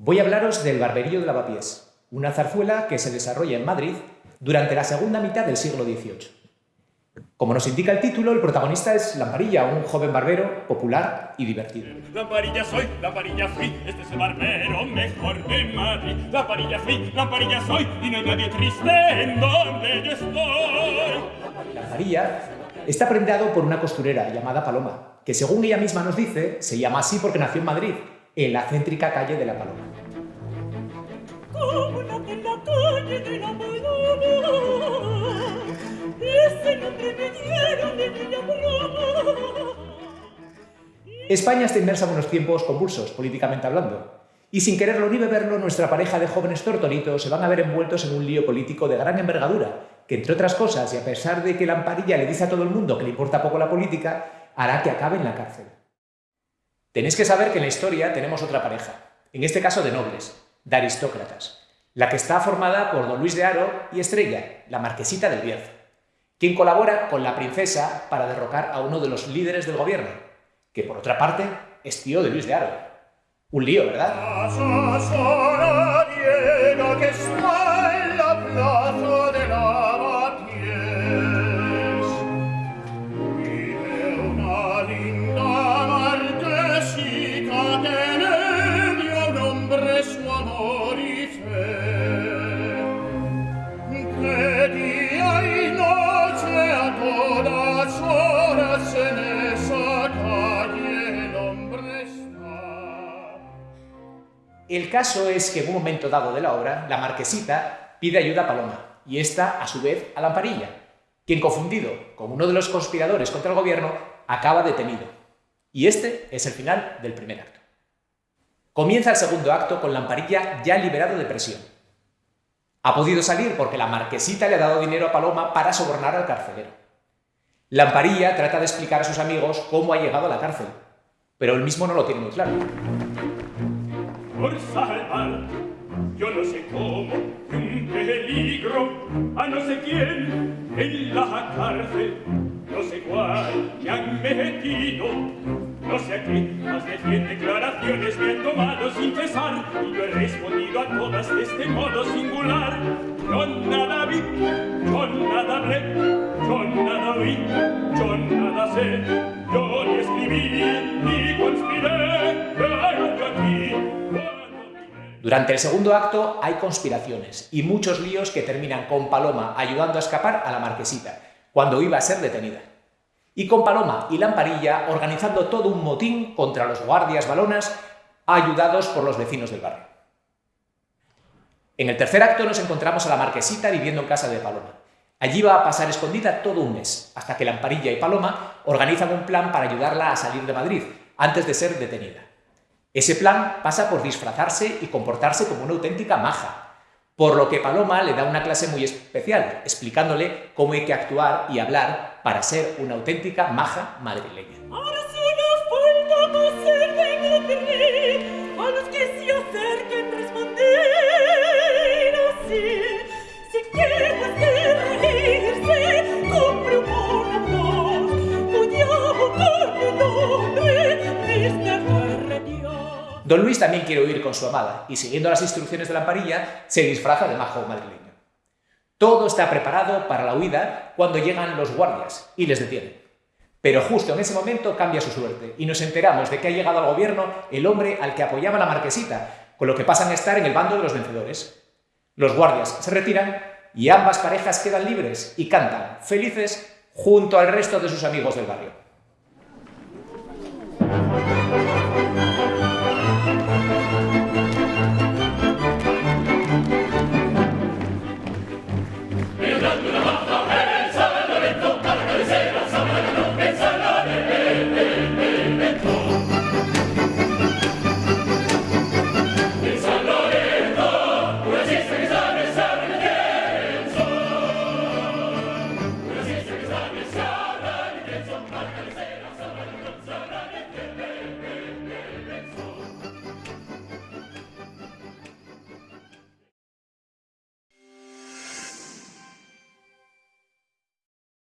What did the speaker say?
Voy a hablaros del Barberillo de Lavapiés, una zarzuela que se desarrolla en Madrid durante la segunda mitad del siglo XVIII. Como nos indica el título, el protagonista es Lamparilla, un joven barbero popular y divertido. Lamparilla soy, Lamparilla fui, este es el barbero mejor de Madrid. Lamparilla fui, Lamparilla soy, y no hay nadie triste en donde yo estoy. Lamparilla está prendado por una costurera llamada Paloma, que según ella misma nos dice, se llama así porque nació en Madrid, en la céntrica calle de la Paloma. España está inmersa en unos tiempos convulsos, políticamente hablando. Y sin quererlo ni beberlo, nuestra pareja de jóvenes tortonitos se van a ver envueltos en un lío político de gran envergadura, que entre otras cosas, y a pesar de que Lamparilla le dice a todo el mundo que le importa poco la política, hará que acabe en la cárcel. Tenéis que saber que en la historia tenemos otra pareja, en este caso de nobles, de aristócratas, la que está formada por don Luis de Haro y Estrella, la marquesita del Bierzo, quien colabora con la princesa para derrocar a uno de los líderes del gobierno, que por otra parte es tío de Luis de Haro. Un lío, ¿verdad? El caso es que en un momento dado de la obra, la marquesita pide ayuda a Paloma, y esta, a su vez, a Lamparilla, quien confundido con uno de los conspiradores contra el gobierno, acaba detenido. Y este es el final del primer acto. Comienza el segundo acto con Lamparilla ya liberado de prisión. Ha podido salir porque la marquesita le ha dado dinero a Paloma para sobornar al carcelero. Lamparilla trata de explicar a sus amigos cómo ha llegado a la cárcel, pero él mismo no lo tiene muy claro. Por salvar, yo no sé cómo, de un peligro, a no sé quién, en la cárcel, no sé cuál, me han metido, no sé a qué, más de cien declaraciones me han tomado sin cesar, y yo he respondido a todas de este modo singular. Yo nada vi, yo nada hablé, yo nada oí, yo nada sé, yo ni escribí, Durante el segundo acto hay conspiraciones y muchos líos que terminan con Paloma ayudando a escapar a la marquesita, cuando iba a ser detenida. Y con Paloma y Lamparilla organizando todo un motín contra los guardias balonas ayudados por los vecinos del barrio. En el tercer acto nos encontramos a la marquesita viviendo en casa de Paloma. Allí va a pasar escondida todo un mes, hasta que Lamparilla y Paloma organizan un plan para ayudarla a salir de Madrid, antes de ser detenida. Ese plan pasa por disfrazarse y comportarse como una auténtica maja, por lo que Paloma le da una clase muy especial, explicándole cómo hay que actuar y hablar para ser una auténtica maja madrileña. Don Luis también quiere huir con su amada y siguiendo las instrucciones de Lamparilla se disfraza de majo madrileño. Todo está preparado para la huida cuando llegan los guardias y les detienen. Pero justo en ese momento cambia su suerte y nos enteramos de que ha llegado al gobierno el hombre al que apoyaba la marquesita, con lo que pasan a estar en el bando de los vencedores. Los guardias se retiran y ambas parejas quedan libres y cantan, felices, junto al resto de sus amigos del barrio.